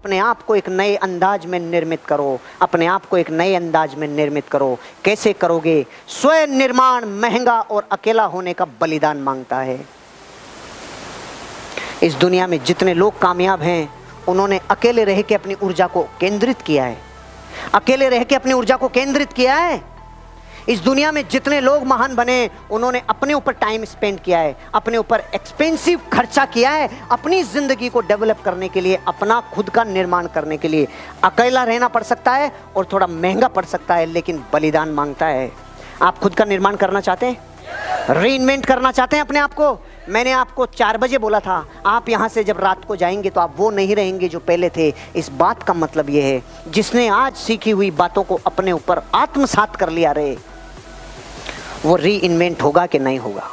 अपने आप को एक नए अंदाज में निर्मित करो। अपने आप को एक नए अंदाज में निर्मित करो। कैसे करोगे? स्वयं निर्माण महँगा और अकेला होने का बलिदान माँगता है। इस दुनिया में जितने लोग कामयाब हैं, उन्होंने अकेले रह के अपनी ऊर्जा को केंद्रित किया है। अकेले रह के अपनी ऊर्जा को केंद्रित किया है? इस दुनिया में जितने लोग महान बने, उन्होंने अपने ऊपर टाइम स्पेंड किया है, अपने ऊपर एक्सपेंसिव खर्चा किया है, अपनी ज़िंदगी को डेवलप करने के लिए, अपना खुद का निर्माण करने के लिए। अकेला रहना पड़ सकता है और थोड़ा महँगा पड़ सकता है, लेकिन बलिदान माँगता है। आप खुद का निर्माण करना चाहते हैं? री करना चाहते हैं अपने आप को? मैंने आपको चार बजे बोला था, आप यहाँ से जब रात को जाएँगे तो आप वो नहीं रहेंगे जो पहले थे। इस बात का मतलब ये है, जिसने आज सीखी हुई बातों को अपने ऊपर आत्मसात कर लिया रहे वो री होगा कि नहीं होगा?